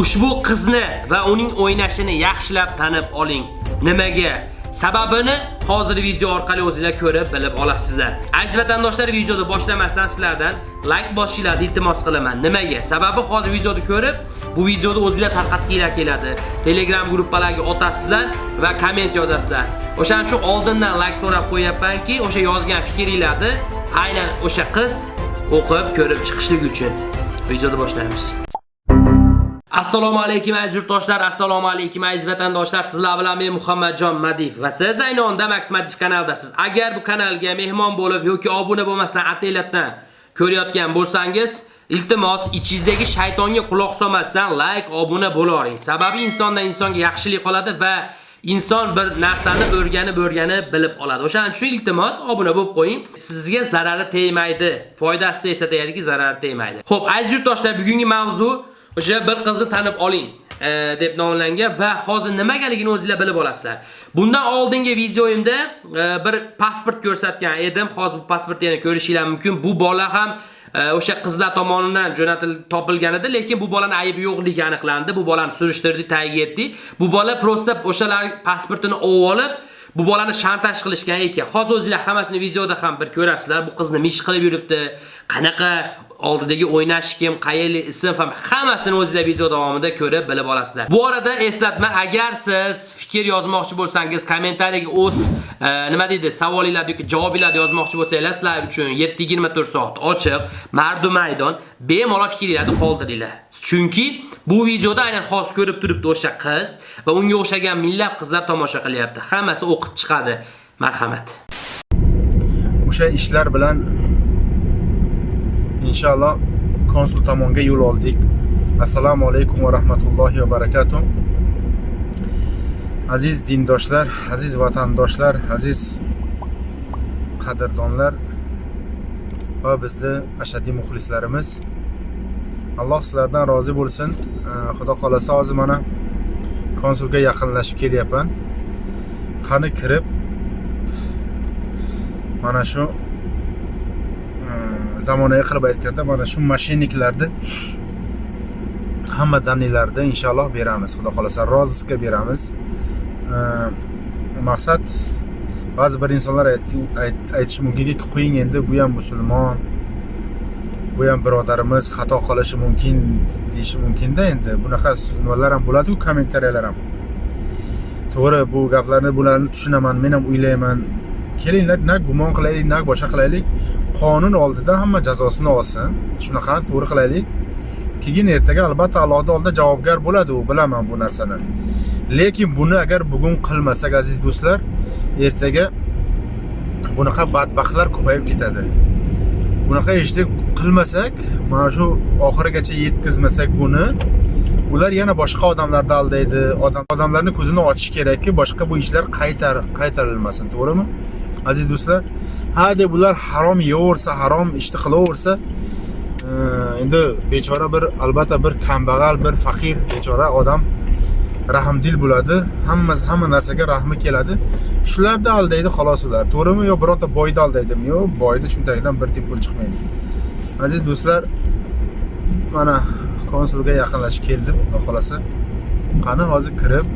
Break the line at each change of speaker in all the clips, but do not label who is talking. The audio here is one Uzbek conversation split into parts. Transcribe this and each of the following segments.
ushbu qizni va uning o'ynashini yaxshilab tanib oling. Nimaga? Sababini hozir video orqali o'zingizlar ko'rib bilib olasizlar. Aziz vatandoshlar, videoni boshlamasdan sizlardan like bosishinglarni iltimos qilaman. Nimaga? Sababi hozir videoni ko'rib, bu videoni o'zingizlar tarqatginglar keladi. Telegram gruppalariga otasizlar va komment yozasizlar. O'shaning uchun oldindan like so'rab qo'yapmanki, o'sha yozgan fikringlarni aynan o'sha qiz o'qib, ko'rib chiqishligi uchun. Videoni boshlaymiz. Assalomu alaykum aziz yurtdoshlar, assalomu alaykum aziz vatandoshlar. Sizlar bilan men Muhammadjon Madiev va siz aynonda Max Madiev kanaldasiz. Agar bu kanalga mehmon bo'lib yoki obuna bo'lmasdan ataylabdan ko'rayotgan bo'lsangiz, iltimos ichingizdagi shaytonga quloq solmasdan like, obuna bo'laring. Sababi insondan insonga yaxshilik qoladi va inson bir narsani o'rganib o'rganib bilib oladi. O'shaning uchun iltimos obuna bo'lib qo'ying. Sizga zarari tegmaydi. Foydasi esa deyadiki, zarari tegmaydi. Xo'p, aziz yurtdoshlar, bugungi mavzu o'sha bir qizni tanib oling e, deb nomlangan va hozir nimagaligini o'zingizlar bilib olasizlar. Bundan oldingi videoyimda e, bir pasport ko'rsatgan edim. Hozir bu pasportni yana ko'rishinglar mumkin. Bu bola ham e, o'sha qizlar tomonidan jo'natilib topilgan edi, lekin bu bolaning aybi yo'qligi aniqlandi. Bu bolani surishtirdik, tagiga yetdik. Bu bola prosta o'shalar pasportini olib bu bolani shantaj qilishgan ekan. Hozir o'zingizlar hammasini videoda ham bir ko'rasizlar. Bu qizni mish qilib yuribdi. Qanaqa oldidagi o'ynash kim, qayerli ism ham hammasini o'zingizlar video davomida ko'rib bilib olasizlar. Bu orada eslatma, agar siz fikr yozmoqchi bo'lsangiz, kommentariyaga o'z e, nima deydi, savolingizlar yoki javobinglarni yozmoqchi bo'lsanglar, sizlar uchun 7-24 soat ochiq, mardu maydon, bemalol fikringizni qoldiringlar. Chunki bu videoda aynan hozir ko'rib turibdi o'sha qiz va unga o'xshagan minglab qizlar tomosha qilyapti. Hammasi o'qib chiqadi. Marhamat.
o'sha ishlar bilan inshaalloh konsul tomonga yo'l oldik. Assalomu alaykum va rahmatullohi va barakatuh. Aziz dindoshlar aziz vatandoshlar aziz qadrdonlar va bizni ashaddiy muxlislarimiz. Alloh sizlardan rozi bo'lsin. Xudo xohlasa hozir mana konsulga yaqinlashib kelyapman. Qani kirib mana shu zamonaviy qilib aytganda mana shu mashinniklarni hamma danlilarni inshaalloh beramiz. Xudo xohlasa rozisga beramiz. Maqsad ba'zi bir insonlar aytishi mumkinki qo'ying endi bu ham musulmon bu ham birodarimiz xato qilishi mumkin deyishi mumkinda endi. Bunaqa nimalar ham bo'ladiku kommentariyalar ham. To'g'ri bu gaplarni bularni tushunaman men ham o'ylayman. Kelinglar na gumon qilaylik na boshqa qilaylik. Qonun oldida hamma jazosini olsin. Shunaqa to'g'ri qilaylik. Keyin ertaga albatta allohni oldida javobgar bo'ladi u bilaman bu narsani. Lekin buni agar bugun qilmasak aziz do'stlar ertaga bunaqa badbaxtlar ko'payib ketadi. Bunaqa ishni qilmasak mana shu oxirigacha yetkazmasak buni ular yana boshqa odamlarni aldaydi. Odam odamlarni ko'zini ochish kerakki boshqa bu ishlar qaytar qaytarilmasin to'g'rimi? Aziz do'stlar ha deb ular harom yeyaversa harom ishni qilaversa e, endi bechora bir albatta bir kambag'al bir faqir bechora odam rahmdil bo'ladi. Hammasi hamma narsaga rahmi keladi. Shularni aldaydi xolos ular. To'g'rimi yo bironta boyni aldaydimi yo'q boyni cho'ntagidan bir tiyin pul chiqmaydi. Aziz do'stlar mana konsulga yaqinlashib keldim. Xudo xohlasa qani hozir kirib?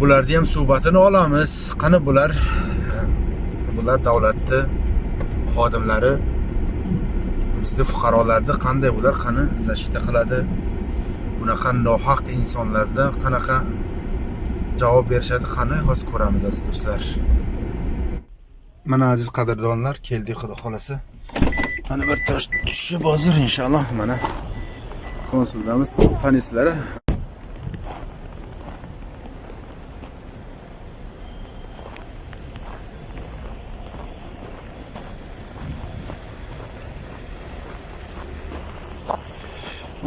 Bularni ham suhbatini olamiz. Qani bular? Bular davlatni xodimlari bizni fuqarolarni qanday bular? Qani защита qiladi? Bunaqa nohaq insonlarda qanaqa javob berishadi? Qani hozir ko'ramiz aziz do'stlar. Mana aziz qadrdonlar keldik xudo xohlasa mana bir tosh tushib hozir inshaalloh. Mana konsuldamiz panislari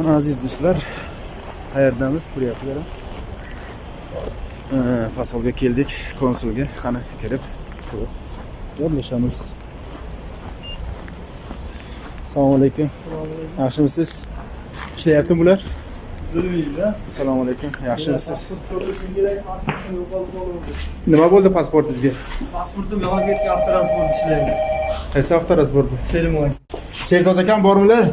mana aziz do'stlar. Qayerdamiz? Ko'ryapsizlar pasolga keldik konsulga. Qani kirib gaplashamiz assalomu alaykum. Yaxshimisiz? Ishlayaptimi bular? Assalomu alaykum. Yaxshimisiz? Nima bo'ldi pasportingizga?
Pasportim yog'och ketgan avtotransport ishlaydi.
Qaysi avtorazbor bu
termoy
sherzod akam bormilar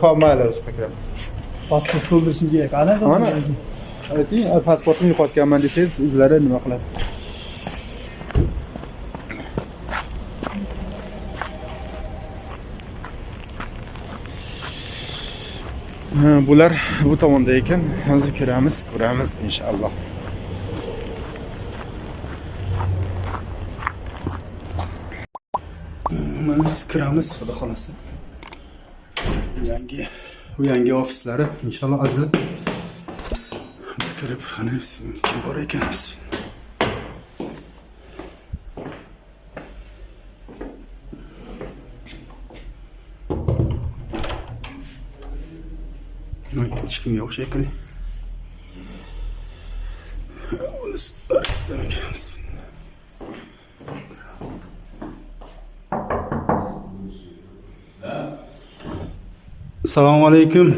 Xo'p, mayli, o'zi kiraman.
Pasport to'ldirishim kerak. Ana
Mana ayting, pasportni yo'qotganman desangiz, o'zlari nima qiladi? Ha, bular bu tomonda ekan. Hozir kiramiz, ko'ramiz inshaalloh. Mana biz kiramiz, xudo xolasi Yangi bu yangi ofislari inshaalloh azizlar. kirib qani kim bor ekan? Hech kim yo'q shekilli assalomu alaykum.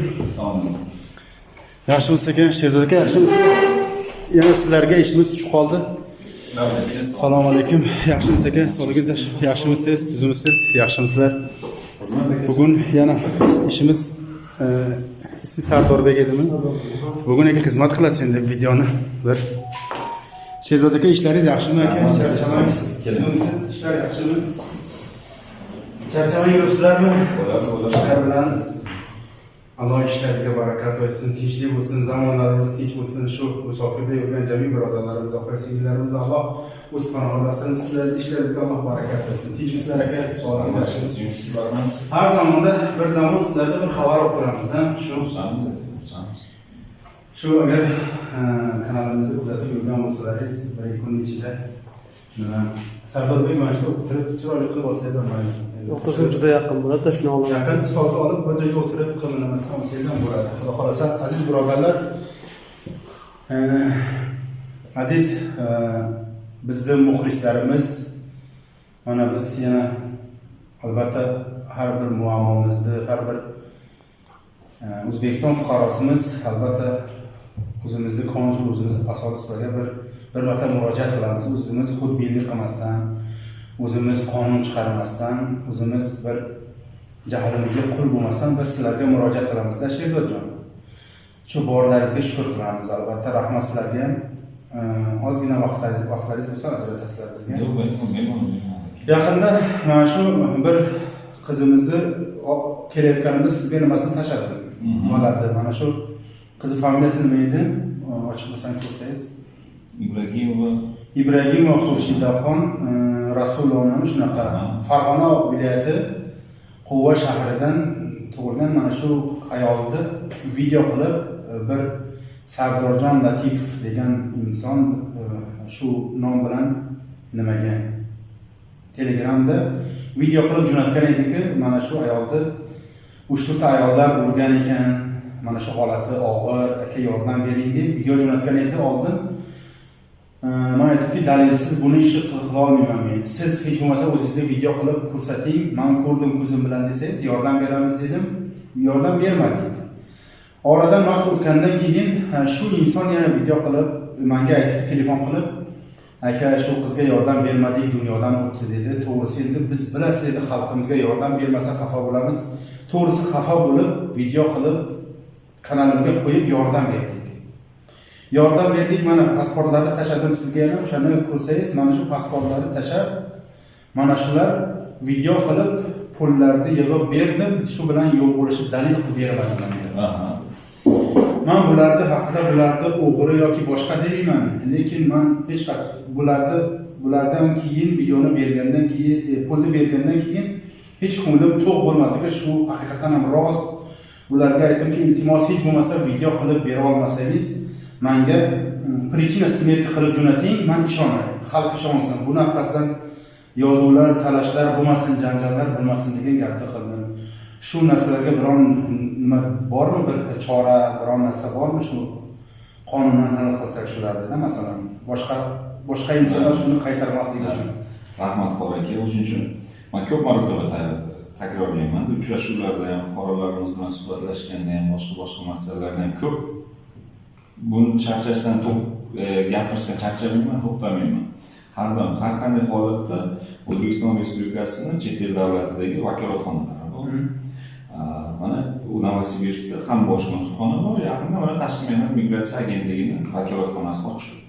Yaxshimisiz aka sherzod aka yaxshimisiz? Yana sizlarga ishimiz tushib qoldi. Assalomu alaykum. Yaxshimisiz aka sog'ligingiz yaxshi- yaxshimisiz tuzimisiz yaxshimisizlar bugun yana ishimiz e, ismi sardorbek edimi? Bugun aka xizmat qilasiz endi videoni bir. Sherzod aka ishlaringiz yaxshimi aka? Charchamaysiz ishlar yaxshimi charchamay yuribsizlarmi ishlar bilan alloh ishlaringizga barakat bersin tinchlik bo'lsin zamonlarimiz tinch bo'lsin shu musofirda yurgan jami birodarlarimiz opa singillarimiz alloh o'z panohidasin sizlar ishlaringizga alloh barakat bersin. Tinchmisizlar aka. sog'ligingiz yaxshimi har zamonda bir zamon sizlarda bir xabar olib turamizda. Shu shu agar e, kanalimizni kuzatib yurgan bo'lsalaringiz bir ikki kun ichida sardorbek mana shu o'tirib chiroyli qilib olsangiz ham
o'qisim juda yaqin bo'ladi shuni olaman.
yaqin stolni olib bir joyga o'tirib qimirlamasdan olsangiz ham bo'ladi. Xudo xohlasa aziz birodarlar e, aziz e, bizni muxlislarimiz mana biz yana albatta har bir muammomizni har bir e, o'zbekiston fuqarosimiz albatta o'zimizni konsul o'zimizni posolstvoga bir bir marta murojaat qilamiz. O'zimiz xudbinlik qilmasdan o'zimiz qonun chiqarmasdan o'zimiz bir jahlimizga qul bo'lmasdan bir sizlarga murojaat qilamizda sherzodjon. Shu borlaringizga shukur qilamiz albatta. Rahmat sizlarga. Ham ozgina vaqtlaringiz bo'lsa ajratasizlar bizga. Yaqinda mana shu bir qizimizni kelayotganimda sizga nimasini tashladim nimalarni mana shu qizi familiyasi nima edi? Ochib bo'lsangiz ko'rsangiz
Ibragimova
ibragimov xurshidaxon e, rasulovnami shunaqa farg'ona viloyati quva shahridan tug'ilgan mana shu ayolni video qilib e, bir sardorjon latifov degan inson e, shu nom bilan nimaga telegramda video qilib jo'natgan ediki mana shu ayolni uchta ayollar urgan ekan mana shu holati og'ir aka yordam bering deb video jo'natgan edi. Oldin man aytibki dalilsiz buni ishni qil- qila olmayman men. Siz hech bo'lmasa o'zingizni video qilib ko'rsating man ko'rdim ko'zim bilan desangiz yordam beramiz dedim. Yordam bermadik. Oradan vaqt o'tgandan keyin shu inson yana video qilib manga aytib telefon qilib aka shu qizga yordam bermadik dunyodan o'tdi dedi. To'g'risi endi biz bilasiz endi xalqimizga yordam bermasa xafa bo'lamiz. To'g'risi xafa bo'lib video qilib kanalimga qo'yib yordam berdi yordam berdik mana pasportlarni tashladim sizga yana o'shani ko'rsangiz mana shu pasportlarni tashlab mana shular video qilib pullarni yig'ib berdim. Shu bilan yo'l bo'lishi dalil qilib
Aha.
man bularni haqida bularni o'g'ri yoki boshqa demayman lekin man hech qachon bularni bulardan keyin videoni bergandan keyin e, pulni bergandan keyin hech ko'nglim to'q bo'lmadiki shu haqiqatan ham rost. Ularga aytdimki iltimos hech bo'lmasa video qilib bera olmasangiz manga mm, причина смерти qilib jo'nating man ishonay xalq ishonsin bunaqasidan yozuvlar talashlar bo'lmasin janjallar bo'lmasin degan gapni qildim. Shu narsalarga biron nima bormi bir chora biron narsa bormi shu qonundan hal qilsak shulardida masalan boshqa boshqa insonlar shuni qaytarmasligi uchun.
Rahmat. Xor aka. O'shuning uchun man ko'p marotaba ta- takrorlayman uchrashuvlarda ham fuqarolarimiz bilan suhbatlashganda ham boshqa boshqa masalalarda ham ko'p buni charchashdan e, gapirishdan charchamayman to'xtamayman. Har doim har qanday holatda o'zbekiston respublikasini chet el davlatidagi vakolatxonalari bor. Mana u novosibirskda ham bosh konsulxona bor yaqinda mana tashqi mehnat migratsiya agentligini vakolatxonasi ochildi.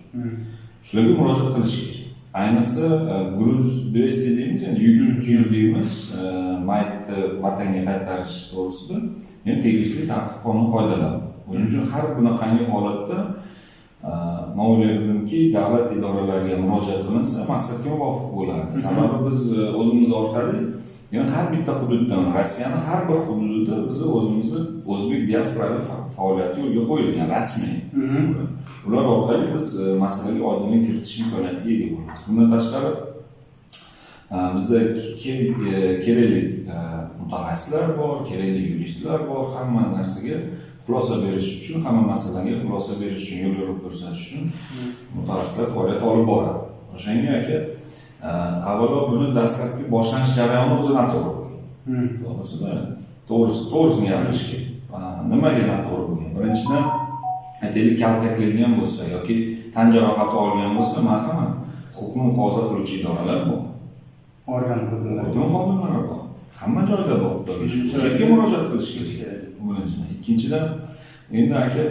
Shularga murojaat qilish kerak. Ayniqsa e, gruz двести deymiz endi yuk yuz deymiz. E, maytni vatanga qaytarish to'g'risida ham tegishli tartib qonun qoidalar bor shuning uchun har bunaqangi holatda e, man o'ylardimki davlat idoralariga murojaat qilinsa maqsadga muvofiq bo'lardi. Sababi biz e, o'zimiz orqali yani har bitta hududdan rossiyani har bir hududida biz o'zimizni o'zbek diasporalik fa- faoliyati yo'lga qo'yilgan rasmiy. Ular orqali biz e, masalaga oydinlik kiritish imkoniyatiga ega bo'lamiz. Bundan tashqari bizda ke- ke- kerakli mutaxassislar bor kerakli yuristlar bor hamma narsaga xulosa berish uchun hamma masalaga xulosa berish uchun yo'l yo'riq ko'rsatish uchun mutaxassislar faoliyat olib boradi. O'shanga aka e, avvalo buni dastlabki boshlanish jarayoni o'zi noto'g'ri bo'lgan. To'g'risida? To'g'risi to'g'risini gapirish kerak. Nimaga noto'g'ri bo'lgan? Birinchidan aytaylik kaltaklangan bo'lsa yoki tan jarohati olgan bo'lsa marhamat huquqni muhofaza qiluvchi idoralar bor.
Organ xodimlari.
Bor. Hamma joyda bor. Shu yerga murojaat qilish kerak birinchidan ikkinchidan endi aka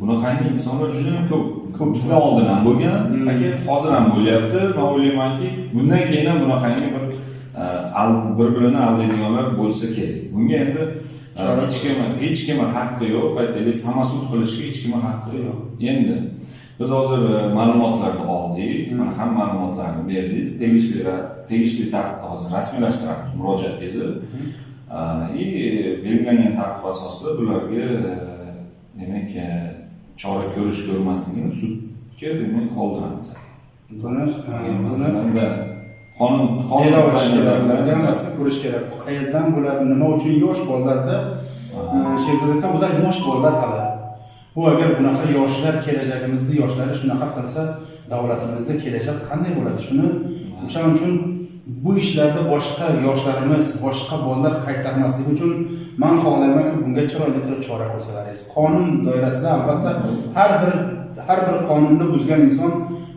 bunaqangi insonlar juda ham ko'p.
Ko'p.
bizdan oldin ham bo'lgan.
Hmm.
aka hozir ham bo'lyapti. Man o'ylaymanki bundan keyin ham bunaqangi bir bir birini aldaydiganlar bo'lsa kerak. Bunga endi hech kim hech kimni haqqi yo'q. Aytaylik samasud qilishga hech kimni haqqi yo'q. Endi biz hozir e, ma'lumotlarni oldik. Mana hamma ma'lumotlarni berdingiz. Tegishli tegishli tartibda hozir rasmiylashtiramiz. Murojaatingizni и belgilangan tartib asosida bularga demak chora ko'rish ko'rmasligini sudga demak qoldiramiz
buni buni
qonun qonun
qayerda olish kerak
qoidalarida-
bularga hammasini ko'rish kerak qayerdan bular nima uchun yosh bolalarda sherzod aka bular yosh bolalar hali bu agar bunaqa yoshlar kelajagimizni yoshlari shunaqa qilsa davlatimizda kelajak qanday bo'ladi shuni o'shaning uchun bu ishlarda boshqa yoshlarimiz boshqa bolalar qaytarmasligi uchun man xohlaymanki bunga chiroyli qilib chora ko'rsalaringiz. Qonun doirasida albatta har bir har bir qonunni buzgan inson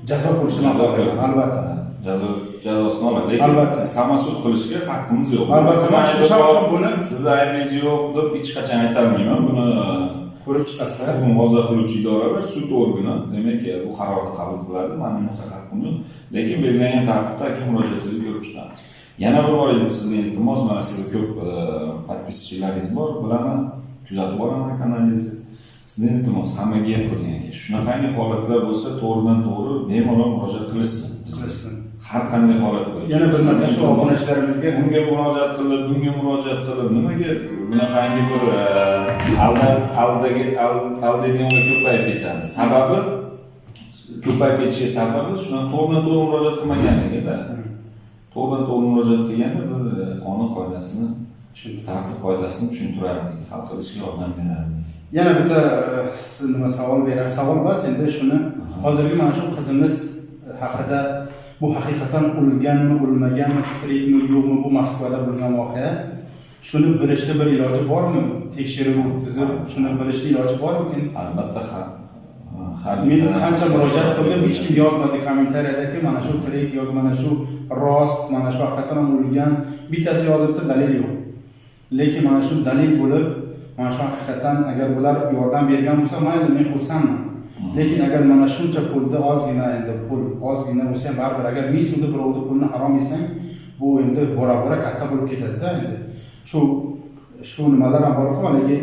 jazo ko'rishni man xohlayman albatta.
Jazo jazosini oladi lekin
Albatta.
samasud qilishga haqqimiz yo'q.
Albatta, man shu- buni-
sizni aybingiz yo'q deb hech qachon aytolmayman buni
ko'rib chiqasiz
huquqni muhofaza qiluvchi idoralar sud organi. Demak e, bu qarorni qabul qiladi. Bunaqa haqqim yo'q lekin belgilangan tartibda aka murojaatingizni ko'rib chiqamiz yana bir bor edi sizga iltimos mana sizni ko'p e, подписчиlaringiz bor. Bilaman kuzatib boraman kanalingizni sizni iltimos hammaga yetkazing aka. Shunaqangi holatlar bo'lsa to'g'ridan to'g'ri bemalol murojaat qilishsin
qilishsin
har qanday holat bo'yicha
yana bir marta shu obunachilarimizga
bunga murojaat qilib bunga murojaat qilib nimaga bunaqangi bir e, alda aldagi al- aldaydiganlar ko'payib ketadi sababi ko'payib ketishiga sababi shuna to'g'ridan to'g'ri murojaat qilmaganligida to'g'ridan to'g'ri murojaat qilganda biz e, qonun qoidasini tartib qoidasini tushuntirardik hal qilishga yordam berardik.
Yana bitta e, nima savol berar savol emas endi shuni hozirgi mana shu qizimiz haqida bu haqiqatan o'lganmi o'lmaganmi tirikmi yo'qmi bu moskvada bo'lgan voqea. Shuni bilishni bir iloji bormi? Tekshiruv o'tkazib shuni bilishni iloji bormikin
albatta har
men qancha murojaat qildim hech kim yozmadi kommentariyadaki mana shu tirik yoki mana shu rost mana shu haqiqatan ham o'lgan bittasi yozibdi dalil yo'q. Lekin mana shu dalil bo'lib mana shu haqiqatan agar bular yordam bergan bo'lsa mayli men xursandman lekin agar mana shuncha pulni ozgina endi pul ozgina bo'lsa ham baribir agar ming so'mda birovni pulini harom yesang bu endi bora bora katta bo'lib ketadida endi. Shu shu nimalar ham borku haligi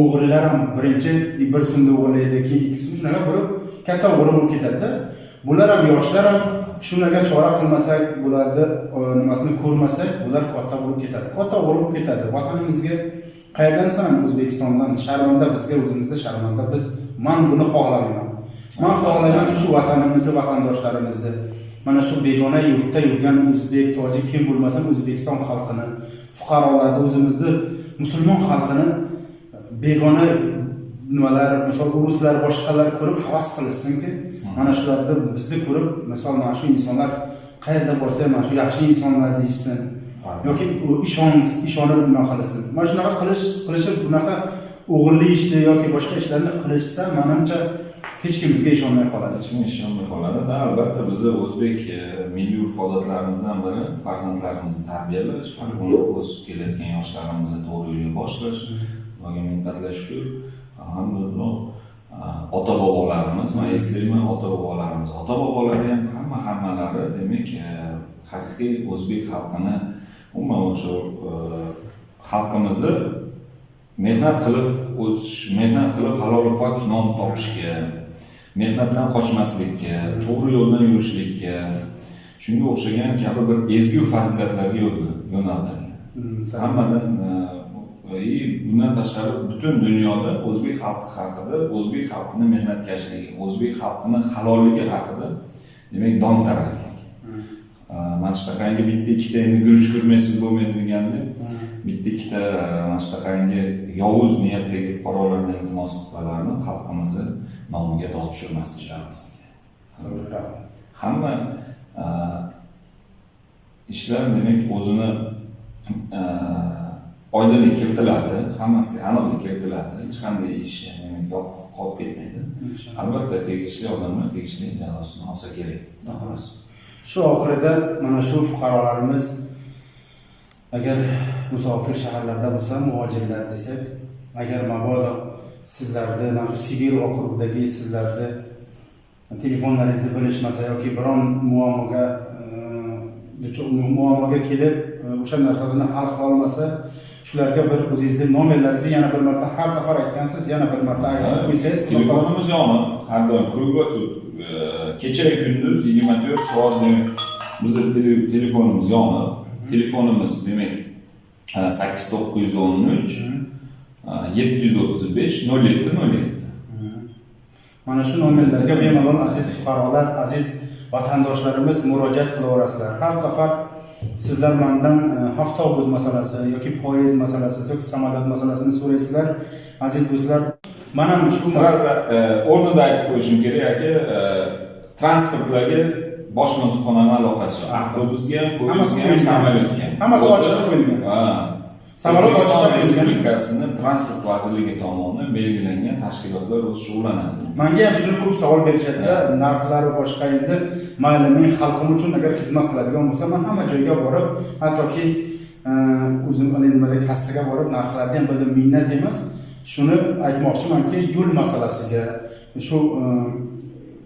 o'g'rilar ham birinchi bir so'mda o'g'irlaydi keyin ikki so'm shunaqa bo'lib katta o'g'ri bo'lib ketadida. Bular ham yoshlar ham shunaqa chora qilmasak bularni e, nimasini ko'rmasak bular katta bo'lib ketadi katta o'g'ri bo'lib ketadi. Vatanimizga qayerdansan? O'zbekistondan sharmanda bizga o'zimizda sharmanda biz. Man buni xohlamayman. Man xohlaymanki shu vatanimizni vatandoshlarimizni. Mana shu begona yurtda yurgan o'zbek tojik kim bo'lmasin o'zbekiston xalqini fuqarolarni o'zimizni musulmon xalqini begona nimalar misol ruslar boshqalar ko'rib havas qilishsinki mana shularni bizni ko'rib misol mana shu insonlar qayerda bo'lsa ham mana shu yaxshi insonlar deyishsin. Yoki ishonib nima qilsin mana shunaqa qilish qilishib bunaqa o'g'irlik ishni yoki boshqa ishlarni qilishsa manimcha hech kim bizga ishonmay qoladi
Hech kim ishonmay qoladi. Da albatta bizni o'zbek e, milliy urf-odatlarimizdan biri farzandlarimizni tarbiyalash, buni o'sib kelayotgan yoshlarimizni to'g'ri yo'lga boshlash. Xudoga ming qatla shukur. Alhamdulillah ota bobolarimiz, men eslayman ota bobolarimiz. Ota bobolari ham hamma hammalari demak e, haqiqiy o'zbek xalqini umuman o'sha e, xalqimizni mehnat qilib o'sish, mehnat qilib halol pok non topishga, mehnatdan qochmaslikka, to'g'ri yo'ldan yurishlikka, shunga o'xshagan kabi bir ezgu fazilatlarga yo'naltirilgan. Hammadan e, и bundan tashqari butun dunyoda o'zbek xalqi haqida, o'zbek xalqini mehnatkashligi, o'zbek xalqini halolligi haqida demak dong taralgan. E, Mana shunaqangi bitta ikkita endi guruch ko'rmaysiz bo'lmaydi deganda bitta ikkita mana shunaqangi yovuz niyatdagi fuqarolardan iltimos qilib xalqimizni nomiga dog' tushirmasliklarimiz.
To'g'ri, rahmat.
hamma e, ishlar demak o'zini e, oydinlik kiritiladi. Hammasi aniqlik kiritiladi. Hech qanday ish yopiq qolib ketmaydi. Albatta tegishli odamlar tegishli jazosini olsa kerak. Xolos
Shu oxirida mana shu fuqarolarimiz agar musofir shaharlarda bo'lsa, muhojirlar desak, agar mabodo sizlarni mana Sibir okrugidagi sizlarni telefonlaringizni bilishmasa yoki biron muammoga e, muammoga kelib e, o'sha narsalarni hal qila olmasa, shularga bir o'zingizni nomerlaringizni yana bir marta har safar aytgansiz, yana bir marta aytib qo'ysangiz,
telefonimiz yoniq har doim kruglosut kecha kunduz yigirma to'rt soat bizni tele- telefonimiz yoniq telefonimiz demak sakkiz to'qqiz yuz o'n uch yetti yuz o'ttiz besh nol yetti nol yetti
Mana shu nomerlarga bemalol aziz fuqarolar, aziz vatandoshlarimiz murojaat qilaverasizlar. Har safar sizlar mendan e, avtobus masalasi yoki poyezd masalasi yoki samolyot masalasini so'raysizlar. Aziz do'stlar, mana shu
e, o'rnida aytib qo'yishim kerak aka e, transportlarga boshqa nusxonani aloqasi yo'q avtobusga ham poyezdga ham
Hammasi
samolyotga ham
Hammasi ochiqcha qo'yilgan.
Ha.
Samolyot
O'zbekiston
ochiqcha
respublikasini transport vazirligi tomonidan belgilangan tashkilotlar o'zi shug'ullanadi
Menga ham shuni ko'p savol berishadi narxlar va boshqa endi mayli men xalqim uchun agar xizmat qiladigan bo'lsam, men hamma joyga borib, hattoki e, o'zim nimada kassaga borib narxlarni ham bildim minnat emas. Shuni aytmoqchimanki, yo'l masalasiga, shu e,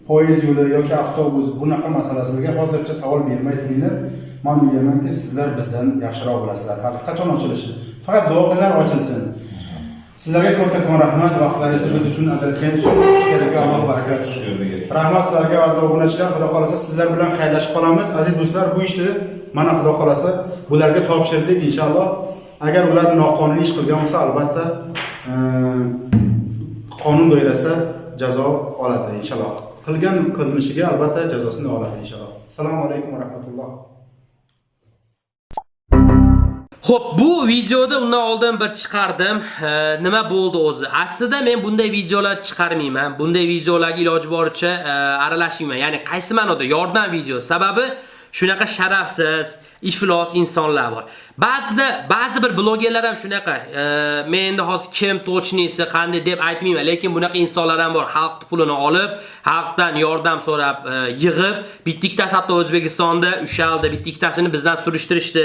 poyezd yo'li yoki avtobus bunaqa masalalarga hozircha savol bermay turinglar. Men o'ylaymanki, sizlar bizdan yaxshiroq bilasizlar. Hali qachon ochilishi? Faqat duo qilinglar ochilsin. Sizlarga kattakon rahmat vaqtlaringizni biz uchun sizlarga Alloh baraka bersin.
Shukurga.
Rahmat sizlarga aziz obunachilar, xudo xolasa sizlar bilan xayrlashib qolamiz. Aziz do'stlar, bu ishni mana xudo xolasa bularga topshirdik inshaalloh. Agar ular noqonuniy ish qilgan bo'lsa, albatta e, qonun doirasida jazo oladi inshaalloh. Qilgan qilmishiga albatta jazosini oladi inshaalloh. Assalomu alaykum va rahmatulloh.
Xo'p, bu videoda undan oldin bir chiqardim. E, nima bo'ldi o'zi? Aslida men bunday videolar chiqarmayman. Bunday videolarga iloji boricha e, aralashmayman. Ya'ni qaysi ma'noda yordam video. Sababi shunaqa sharafsiz, iflos insonlar bor. Ba'zida ba'zi bir blogerlar ham shunaqa. E, men endi hozir kim tochnisi qanday deb aytmayman, lekin bunaqa insonlar ham bor. Xalq pulini olib, xalqdan yordam so'rab e, yig'ib, bitta ikkitasi hatto O'zbekistonda ushaldi, bitta ikkitasini bizdan surishtirishdi.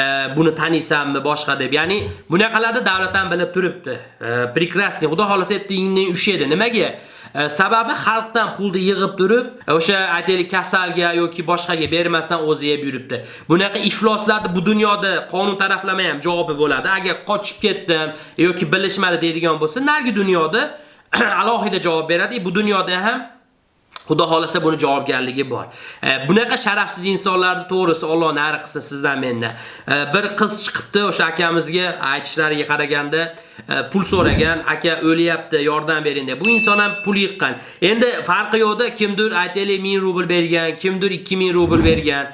E, buni taniysanmi boshqa deb. Ya'ni bunaqalarni davlat ham bilib turibdi. E, прекрасный. Xudo xolasa ertaginni ushedi. Nimaga? Э, sababi xalqdan pulni yig'ib turib, e, o'sha aytaylik kasalga yoki boshqaga bermasdan o'zi yeb yuribdi. Bunaqa ifloslarni bu dunyoda qonun taraflama ham javobi bo'ladi. Agar qochib ketdim yoki bilishmadi deydigan bo'lsa, nargi dunyoda alohida javob beradi. Bu dunyoda ham Xudo xolasa buni javobgarligi bor. E, bunaqa sharafsiz insonlarni to'g'risi Alloh nari qilsa sizdan mendan. E, bir qiz chiqibdi o'sha akamizga aytishlariga qaraganda e, pul so'ragan, aka o'lyapti, yordam bering deb. Bu inson ham pul yiqqan. Endi farqi yo'qda kimdir aytaylik 1000 rubl bergan, kimdir 2000 rubl bergan.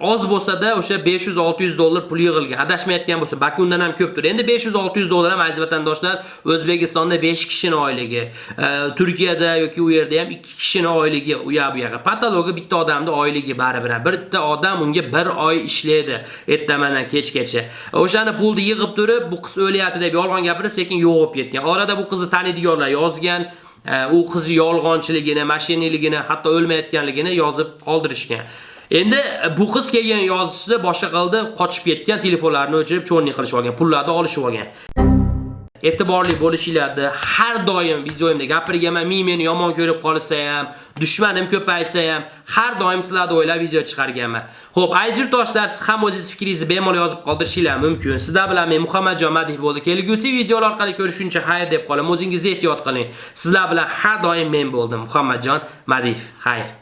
Oz bo'lsa-da o'sha 500-600 dollar pul yig'ilgan. Adashmayotgan bo'lsa, balki undan ham ko'pdir. Endi 500-600 dollar ham aziz vatandoshlar O'zbekistonda 5 kishining oyligi, e, Turkiyada yoki u yerda ham 2 kishini oyligi u yoq bu yoqqa. Patologi bitta odamning oyligi baribir. Bitta odam unga 1 oy ishlaydi ertamadan kechgacha. O'shani pulni yig'ib turib, bu qiz o'lyapti deb yolg'on gapirib, sekin yo'qib ketgan. Orada bu qizni taniydiganlar yozgan. E, u qizi yolg'onchiligini, mashinaligini, hatto o'lmayotganligini yozib qoldirishgan. Endi e, bu qiz kelgan yozishda boshqa qildi, qochib ketgan, telefonlarni o'chirib, cho'rning qilishib olgan, pullarni olishib olgan. e'tiborli bo'lishinglarni har doim videoyimda gapirganman men meni yomon ko'rib qolsa ham dushmanim ko'paysa ham har doim sizlarni o'ylab video chiqarganman. Xo'p, aziz yurtdoshlar siz ham o'zingiz fikringizni bemalol yozib qoldirishingiz mumkin. Sizlar bilan men muhammadjon madih bo'ldi kelgusi videolar orqali ko'rishguncha xayr deb qolaman o'zingizni ehtiyot qiling. Sizlar bilan har doim men bo'ldim. Muhammadjon madiyev xayr.